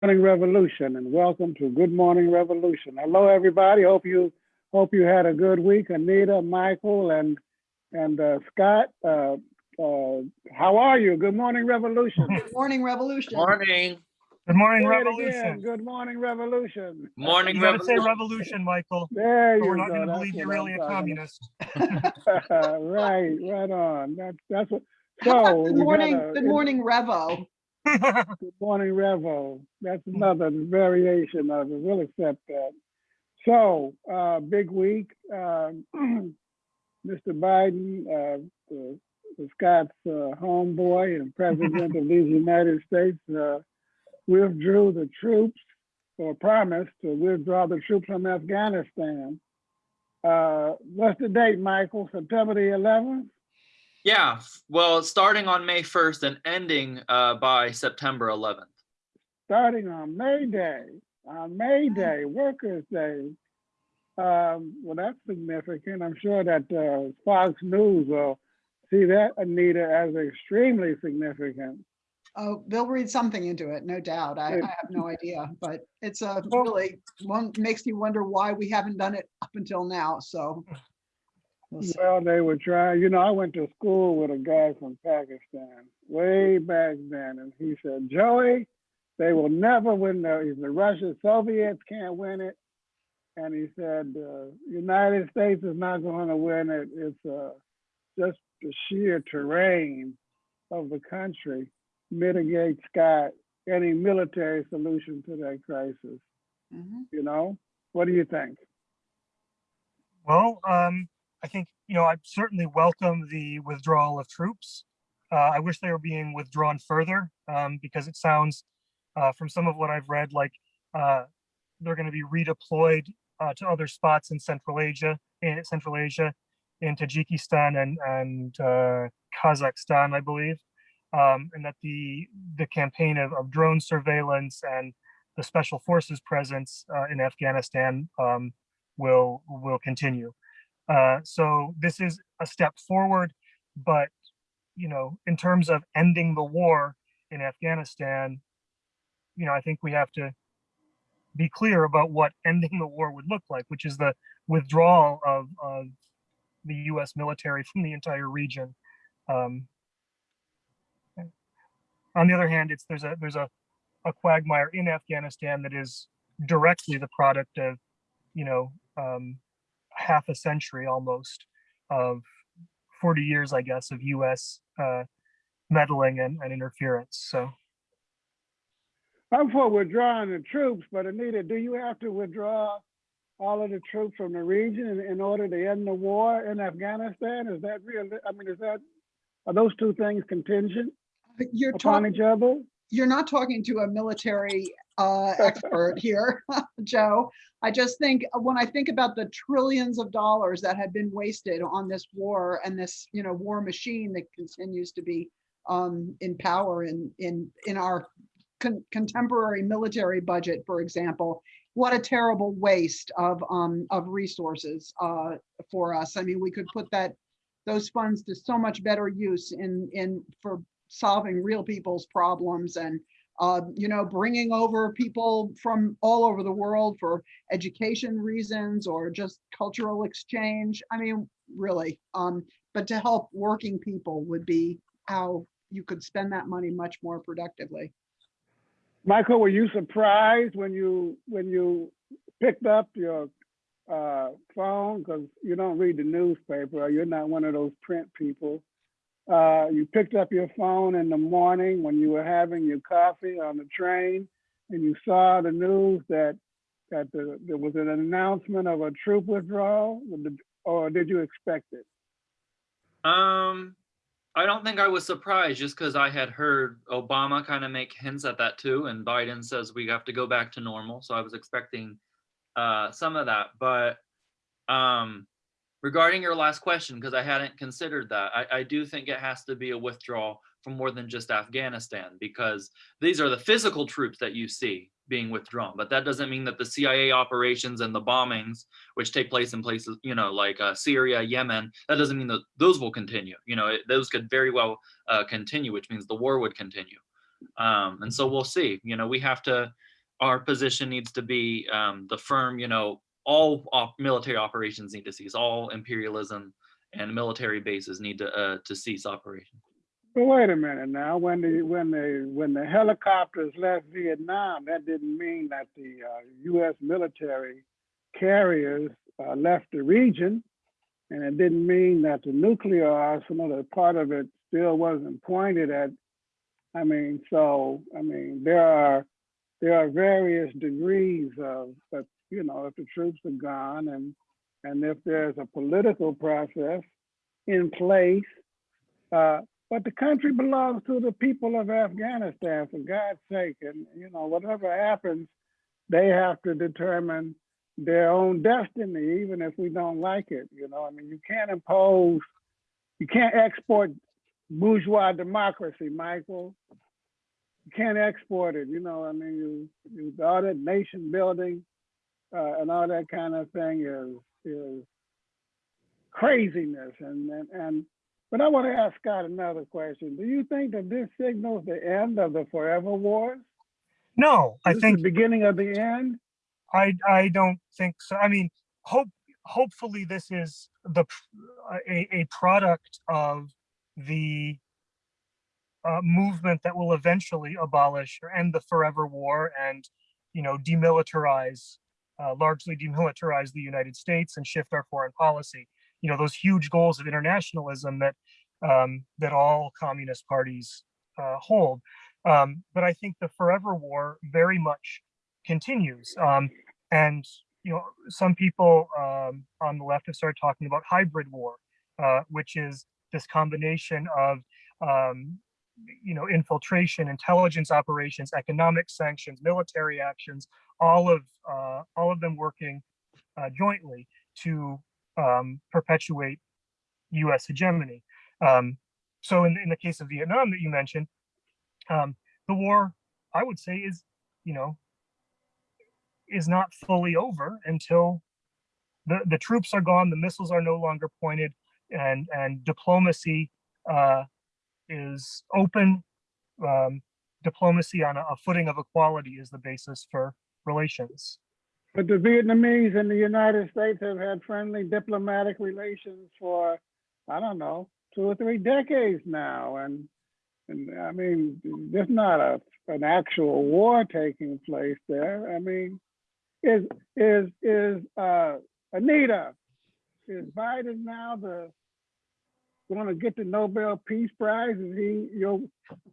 Morning Revolution and welcome to Good Morning Revolution. Hello, everybody. Hope you hope you had a good week. Anita, Michael, and and uh, Scott. Uh, uh, how are you? Good Morning Revolution. Good morning, Revolution. Morning, Good morning, Say. Revolution. Good Morning Revolution. morning, You gotta say Revolution. revolution, Michael. There or you We're go. not gonna believe you're really a communist. right, right on. That's that's what. So good morning, got a- good morning, Revo. Good morning, Revo. That's another variation of it. We'll accept that. So, uh, big week. Um, Mr. Biden, uh, the, the Scott's uh, homeboy and president of these United States, uh, withdrew the troops or promised to withdraw the troops from Afghanistan. Uh, what's the date, Michael? September the 11th? Yeah, well, starting on May 1st and ending uh, by September 11th. starting on May Day, on May Day, Workers' Day. Um, well, that's significant. I'm sure that uh, Fox News will see that, Anita, as extremely significant. Oh, they'll read something into it, no doubt. I, I have no idea, but it's a Well- really, one makes you wonder why we haven't done it up until now, so. We'll. Well, they were trying, you know, I went to school with a guy from Pakistan way back then, and he said, Joey, they will never win the, he said, Russia, Soviets can't win it. And he said, uh, United States is not going to win it. It's uh, just the sheer terrain of the country mitigates Scott any military solution to that crisis. Mhm. You know, what do you think? Well, um, I think, you know, I certainly welcome the withdrawal of troops. Uh, I wish they were being withdrawn further, um, because it sounds, uh, from some of what I've read, like, uh, they're gonna be redeployed, uh, to other spots in Central Asia, in Central Asia, in Tajikistan and, and, uh, Kazakhstan, I believe. Um, and that the, the campaign of, of drone surveillance and the special forces presence, uh, in Afghanistan, um, will will continue. Uh, so this is a step forward, but you know, in terms of ending the war in Afghanistan, you know, I think we have to be clear about what ending the war would look like, which is the withdrawal of, of the U.S. military from the entire region. Um, on the other hand, it's there's a there's a, a quagmire in Afghanistan that is directly the product of you know, um, half a century almost of 40 years, I guess, of US uh, meddling and, and interference. So, I'm for withdrawing the troops, but Anita, do you have to withdraw all of the troops from the region in, in order to end the war in Afghanistan? Is that real? I mean, is that, are those two things contingent You're upon each other? you're not talking to a military uh, expert here, Joe. I just think, uh, when I think about the trillions of dollars that have been wasted on this war and this, you know, war machine that continues to be um, in power in, in, in our con- contemporary military budget, for example, what a terrible waste of, um, of resources uh, for us. I mean, we could put that, those funds to so much better use in, in, for solving real people's problems and uh, you know, bringing over people from all over the world for education reasons or just cultural exchange. I mean, really, um, but to help working people would be how you could spend that money much more productively. Michael, were you surprised when you, when you picked up your uh, phone? Because you don't read the newspaper, or you're not one of those print people. Uh, you picked up your phone in the morning when you were having your coffee on the train, and you saw the news that that the, there was an announcement of a troop withdrawal, or did you expect it? Um, I don't think I was surprised just because I had heard Obama kind of make hints at that too, and Biden says we have to go back to normal. So I was expecting uh, some of that. But um, regarding your last question, because I hadn't considered that, I, I do think it has to be a withdrawal from more than just Afghanistan because these are the physical troops that you see being withdrawn. But that doesn't mean that the CIA operations and the bombings, which take place in places, you know, like uh, Syria, Yemen, that doesn't mean that those will continue. You know, it, those could very well uh, continue, which means the war would continue. Um, and so we'll see. You know, we have to our position needs to be um, the firm, you know, all op- military operations need to cease, all imperialism and military bases need to uh, to cease operation. But wait a minute now, when the, when the, when the helicopters left Vietnam, that didn't mean that the uh, US military carriers uh, left the region. And it didn't mean that the nuclear arsenal, that part of it still wasn't pointed at. I mean, so, I mean, there are, there are various degrees of, you know, if the troops are gone and, and if there's a political process in place, uh, but the country belongs to the people of Afghanistan, for God's sake. And, you know, whatever happens, they have to determine their own destiny, even if we don't like it. You know, I mean, you can't impose, you can't export bourgeois democracy, Michael. You can't export it, you know, I mean, you, you, all that nation building uh, and all that kind of thing is, is craziness. And, and, and but I want to ask Scott another question. Do you think that this signals the end of the forever wars? No, I think the beginning of the end. I I don't think so. I mean, hope hopefully this is the a a product of the uh, movement that will eventually abolish or end the forever war and you know demilitarize uh, largely demilitarize the United States and shift our foreign policy. You know those huge goals of internationalism that um, that all communist parties uh, hold. Um, but I think the forever war very much continues. Um, and you know, some people um, on the left have started talking about hybrid war, uh, which is this combination of um, you know infiltration, intelligence operations, economic sanctions, military actions, all of uh, all of them working uh, jointly to um, perpetuate U.S. hegemony. Um, so, in, in the case of Vietnam that you mentioned, um, the war, I would say, is you know is not fully over until the, the troops are gone, the missiles are no longer pointed, and and diplomacy uh, is open. Um, diplomacy on a, a footing of equality is the basis for relations. But the Vietnamese and the United States have had friendly diplomatic relations for, I don't know, two or three decades now. And, and I mean, there's not a, an actual war taking place there. I mean, is, is, is, uh, Anita, is Biden now the, going to get the Nobel Peace Prize? Is he your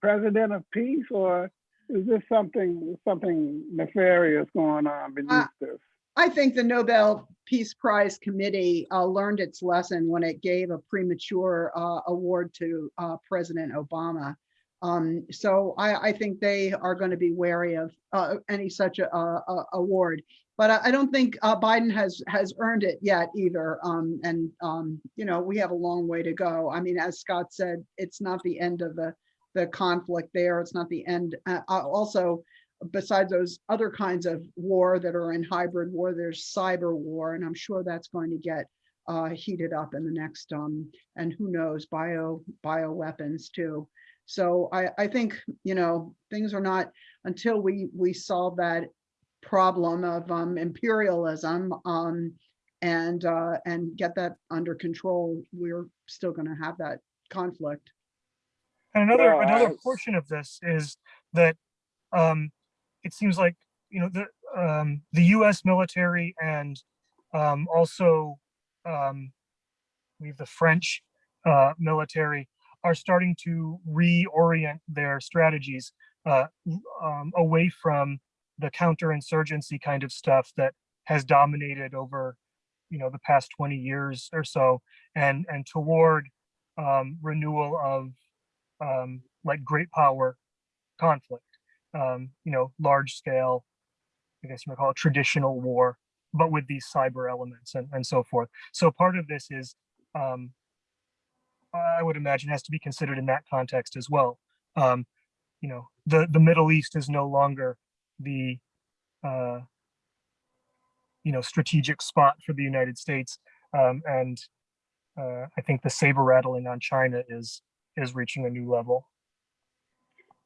president of peace or is this something, something nefarious going on beneath Uh, this? I think the Nobel Peace Prize Committee uh, learned its lesson when it gave a premature uh, award to uh, President Obama. Um, so I, I think they are going to be wary of uh, any such a, a- a- award. But I, I don't think uh, Biden has has earned it yet either. Um, and um, you know we have a long way to go. I mean, as Scott said, it's not the end of the the conflict there. It's not the end. Uh, uh, also, besides those other kinds of war that are in hybrid war, there's cyber war, and I'm sure that's going to get uh, heated up in the next, um, and who knows, bio bio weapons too. So I, I think you know things are not until we we solve that problem of um, imperialism um, and uh, and get that under control. We're still going to have that conflict. And another Well, another I- portion of this is that um, it seems like you know the um, the U.S. military and um, also um, I believe the French uh, military are starting to reorient their strategies uh, um, away from the counterinsurgency kind of stuff that has dominated over you know the past 20 years or so and and toward um, renewal of um, like great power conflict, um, you know, large scale, I guess you might call it traditional war, but with these cyber elements and, and so forth. So part of this is, um, I would imagine has to be considered in that context as well. Um, you know, the, the Middle East is no longer the, uh, you know, strategic spot for the United States. Um, and uh, I think the saber rattling on China is is reaching a new level.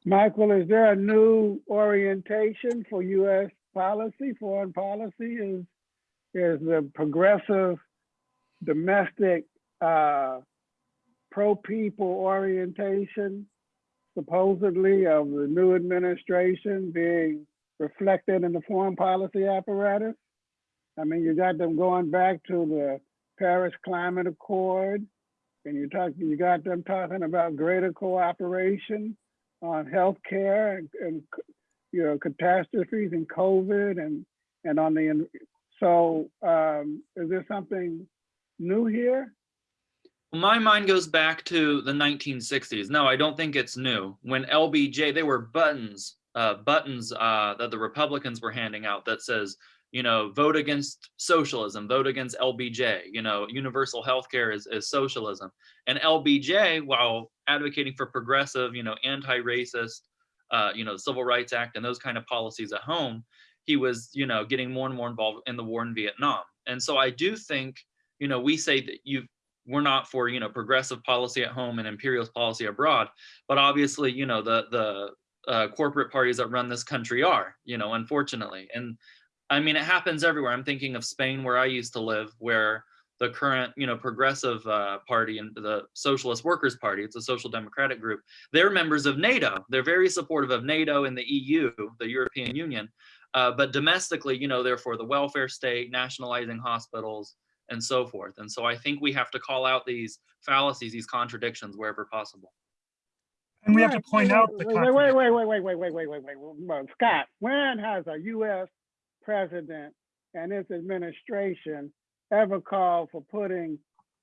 Michael, is there a new orientation for US policy, foreign policy? Is, is the progressive domestic, uh, pro-people orientation supposedly of the new administration being reflected in the foreign policy apparatus? I mean, you got them going back to the Paris Climate Accord, and you talk, you got them talking about greater cooperation on healthcare and, and you know catastrophes and COVID and and on the so um, is there something new here? My mind goes back to the 1960s. No, I don't think it's new. When LBJ, they were buttons, uh, buttons uh, that the Republicans were handing out that says, you know, vote against socialism, vote against LBJ. You know, universal health care is, is socialism. And LBJ, while advocating for progressive, you know, anti-racist, uh, you know, Civil Rights Act and those kind of policies at home, he was, you know, getting more and more involved in the war in Vietnam. And so I do think, you know, we say that you we're not for you know progressive policy at home and imperialist policy abroad but obviously you know the the uh, corporate parties that run this country are you know unfortunately and i mean it happens everywhere i'm thinking of spain where i used to live where the current you know progressive uh, party and the socialist workers party it's a social democratic group they're members of nato they're very supportive of nato and the eu the european union uh, but domestically you know they're for the welfare state nationalizing hospitals and so forth. And so I think we have to call out these fallacies, these contradictions wherever possible. And we have to point out the Wait, wait, wait, wait, wait, wait, wait, wait, wait, wait, Scott, when has a US president and his administration ever called for putting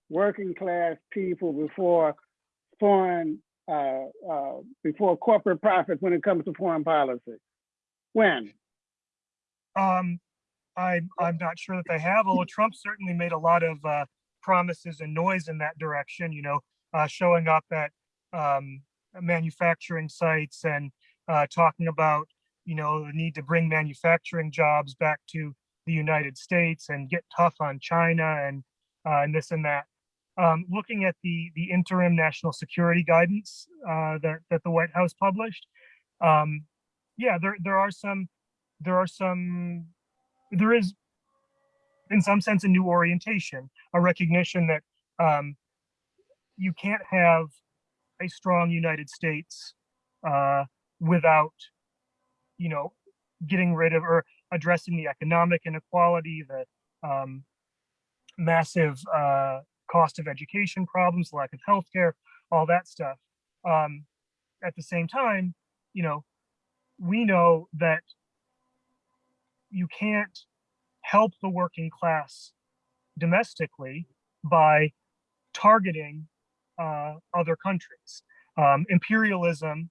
working class people before foreign, uh, uh, before corporate profits when it comes to foreign policy? When? Um, I'm, I'm not sure that they have, although Trump certainly made a lot of, uh, promises and noise in that direction, you know, uh, showing up at, um, manufacturing sites and, uh, talking about, you know, the need to bring manufacturing jobs back to the United States and get tough on China and, uh, and this and that. Um, looking at the, the interim national security guidance, uh, that, that the White House published, um, yeah, there, there are some, there are some there is in some sense a new orientation a recognition that um, you can't have a strong united states uh, without you know getting rid of or addressing the economic inequality the um, massive uh, cost of education problems lack of healthcare all that stuff. Um, at the same time you know we know that you can't help the working class domestically by targeting uh, other countries. Um, imperialism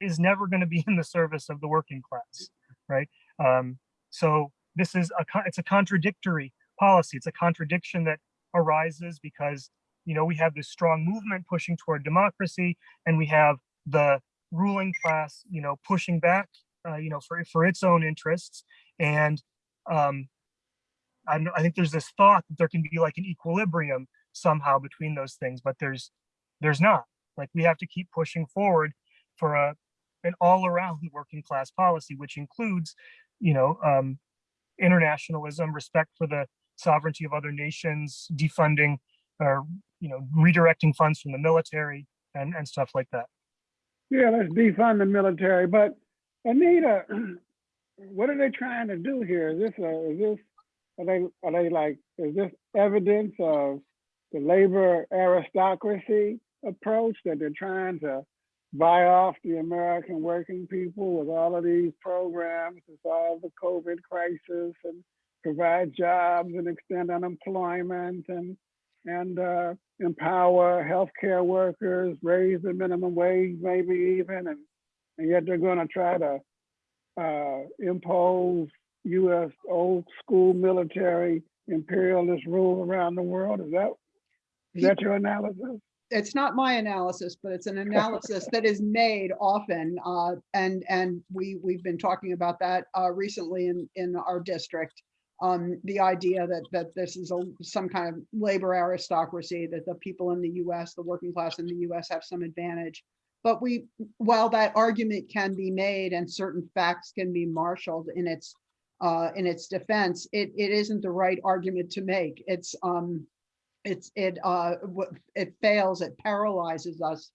is never going to be in the service of the working class, right? Um, so this is a it's a contradictory policy. It's a contradiction that arises because you know we have this strong movement pushing toward democracy, and we have the ruling class, you know, pushing back uh, you know, for for its own interests. And um, I think there's this thought that there can be like an equilibrium somehow between those things, but there's there's not. Like we have to keep pushing forward for a an all-around working class policy, which includes, you know, um, internationalism, respect for the sovereignty of other nations, defunding or you know redirecting funds from the military and and stuff like that. Yeah, let's defund the military, but Anita, what are they trying to do here? Is this, a, is this, are they, are they like, is this evidence of the labor aristocracy approach that they're trying to buy off the American working people with all of these programs to solve the COVID crisis and provide jobs and extend unemployment and and uh, empower healthcare workers, raise the minimum wage, maybe even, and and yet they're going to try to uh, impose U.S. old school military imperialist rule around the world. Is that is that your analysis? it's not my analysis, but it's an analysis that is made often. Uh, and, and we, we've been talking about that, uh, recently in, in our district. Um, the idea that, that this is a, some kind of labor aristocracy, that the people in the US, the working class in the US have some advantage. But we, while that argument can be made and certain facts can be marshaled in its, uh, in its defense, it, it isn't the right argument to make. It's, um, it's, it, uh, it fails, it paralyzes us,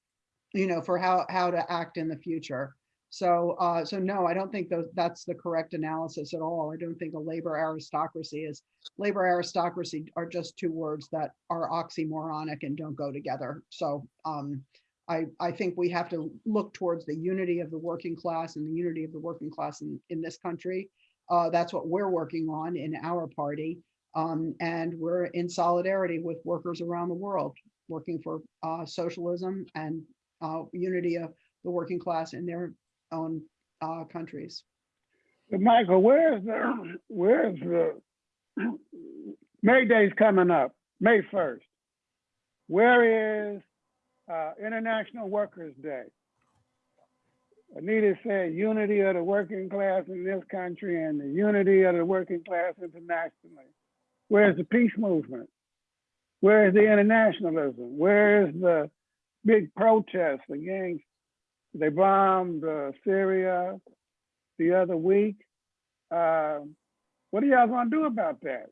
you know, for how, how to act in the future. So, uh, so no, I don't think tho- that's the correct analysis at all. I don't think a labor aristocracy is, labor aristocracy are just two words that are oxymoronic and don't go together. So, um, I, I think we have to look towards the unity of the working class and the unity of the working class in, in this country. Uh, that's what we're working on in our party. Um, and we're in solidarity with workers around the world, working for, uh, socialism and, uh, unity of the working class in their own, uh, countries. But Michael, where's the, where's the, May Day's coming up, May first. Where is, uh, International Workers' Day? Anita said unity of the working class in this country and the unity of the working class internationally. Where's the peace movement? Where is the internationalism? Where is the big protest against, they bombed uh, Syria the other week? Uh, What are y'all gonna do about that?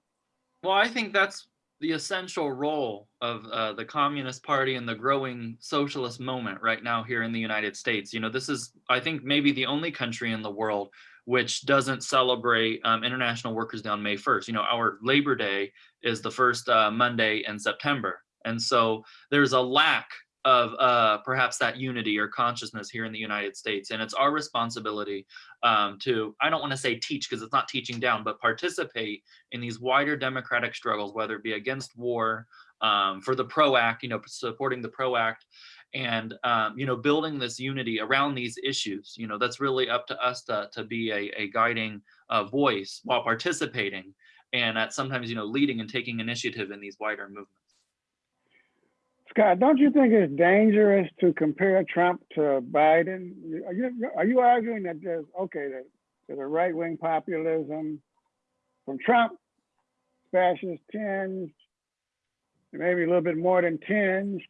Well, I think that's the essential role of uh, the Communist Party and the growing socialist moment right now here in the United States. You know, this is, I think, maybe the only country in the world which doesn't celebrate um, International Workers' Day on May 1st. You know, our Labor Day is the first uh, Monday in September. And so there's a lack of uh, perhaps that unity or consciousness here in the United States. And it's our responsibility um, to, I don't want to say teach because it's not teaching down, but participate in these wider democratic struggles, whether it be against war, um, for the PRO Act, you know, supporting the PRO Act, and um, you know, building this unity around these issues. You know, that's really up to us to to be a, a guiding uh, voice while participating, and at sometimes you know, leading and taking initiative in these wider movements. Scott, don't you think it's dangerous to compare Trump to Biden? Are you, are you arguing that there's, okay, that there's a right-wing populism from Trump, fascist tinged, maybe a little bit more than tinged,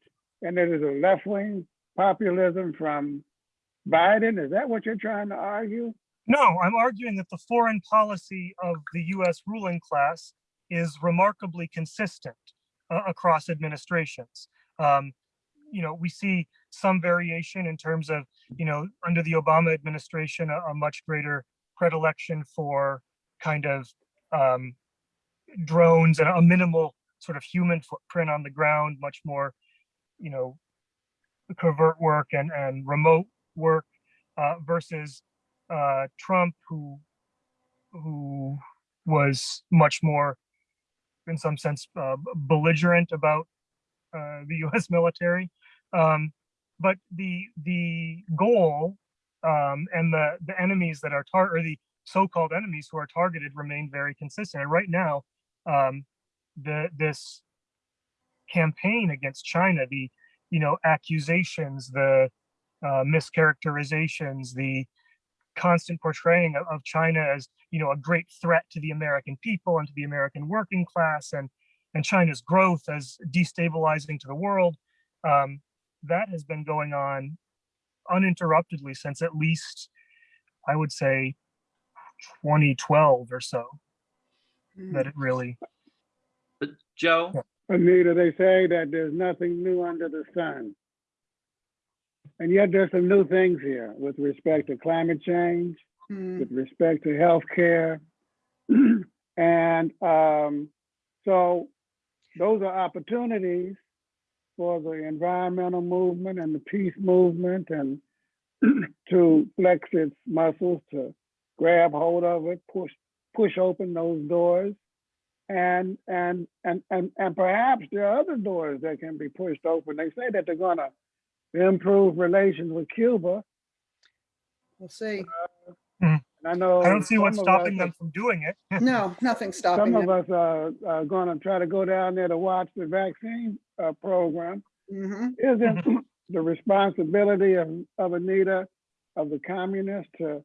and then there's a left-wing populism from Biden? Is that what you're trying to argue? No, I'm arguing that the foreign policy of the US ruling class is remarkably consistent uh, across administrations. Um, you know, we see some variation in terms of, you know, under the Obama administration, a, a much greater predilection for kind of um, drones and a minimal sort of human footprint on the ground, much more, you know, covert work and, and remote work uh, versus uh, Trump, who who was much more, in some sense, uh, belligerent about uh, the U.S. military. Um, but the the goal um, and the the enemies that are tar or the so-called enemies who are targeted remain very consistent. And right now, um, the this campaign against China, the you know accusations, the uh, mischaracterizations, the constant portraying of, of China as you know a great threat to the American people and to the American working class and and China's growth as destabilizing to the world. Um, that has been going on uninterruptedly since at least I would say 2012 or so that it really But Joe, Anita, they say that there's nothing new under the sun. And yet there's some new things here with respect to climate change, Hmm, with respect to healthcare. And um, so those are opportunities for the environmental movement and the peace movement and to flex its muscles, to grab hold of it, push, push open those doors. And, and, and, and, and perhaps there are other doors that can be pushed open. They say that they're gonna improve relations with Cuba. We'll see. And I know. I don't see what's some of us stopping them from doing it. No, nothing's stopping Some of it. us are, are gonna try to go down there to watch the vaccine, uh, program. Mhm. Isn't the responsibility of, of Anita, of the communists to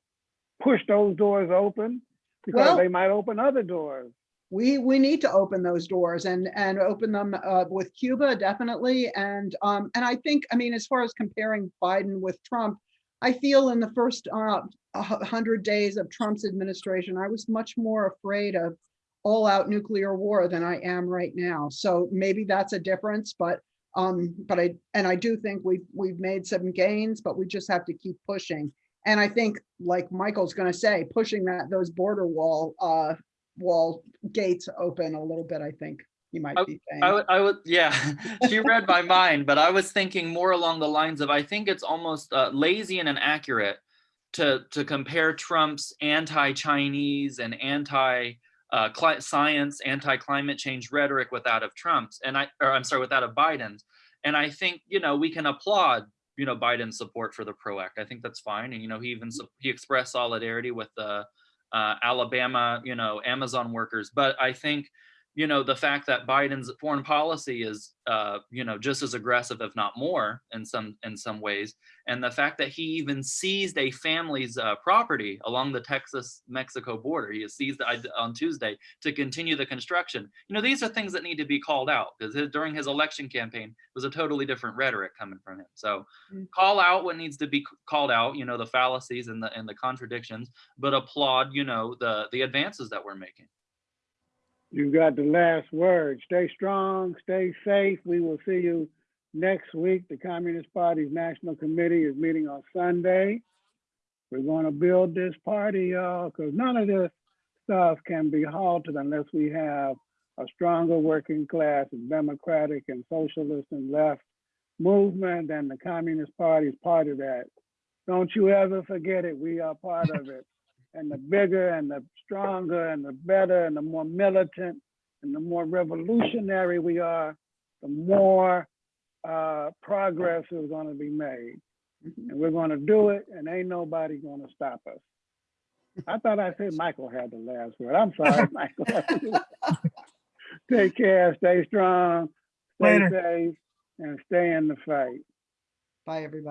push those doors open? Because Well- they might open other doors. We, we need to open those doors and, and open them uh, with Cuba, definitely. And, um, and I think, I mean, as far as comparing Biden with Trump, I feel in the first uh, hundred days of Trump's administration, I was much more afraid of all-out nuclear war than I am right now. So maybe that's a difference, but um, but I, and I do think we've, we've made some gains, but we just have to keep pushing. And I think, like Michael's gonna say, pushing that, those border wall, uh, wall gates open a little bit, I think you might be I saying. would, I would, yeah, she read my mind, but I was thinking more along the lines of, I think it's almost uh, lazy and inaccurate to, to compare Trump's anti-Chinese and anti, uh, cli- science, anti-climate change rhetoric with that of Trump's, and I, or I'm sorry, with that of Biden's. And I think, you know, we can applaud, you know, Biden's support for the PRO Act. I think that's fine. And, you know, he even, he expressed solidarity with the uh, Alabama, you know, Amazon workers. But I think, you know, the fact that Biden's foreign policy is, uh, you know, just as aggressive, if not more, in some in some ways, and the fact that he even seized a family's uh, property along the Texas-Mexico border, he seized it on Tuesday to continue the construction. You know, these are things that need to be called out because during his election campaign it was a totally different rhetoric coming from him. So, Mm. call out what needs to be called out. You know, the fallacies and the and the contradictions, but applaud, you know, the the advances that we're making. You got the last word. Stay strong, stay safe. We will see you next week. The Communist Party's National Committee is meeting on Sunday. We're gonna build this party, y'all, because none of this stuff can be halted unless we have a stronger working class and democratic and socialist and left movement, and the Communist Party is part of that. Don't you ever forget it. We are part of it. And the bigger and the stronger and the better and the more militant and the more revolutionary we are, the more uh, progress is going to be made. Mhm. And we're going to do it, and ain't nobody going to stop us. I thought I said Michael had the last word. I'm sorry, Michael. Take care, stay strong, stay Later. safe, and stay in the fight. Bye, everybody.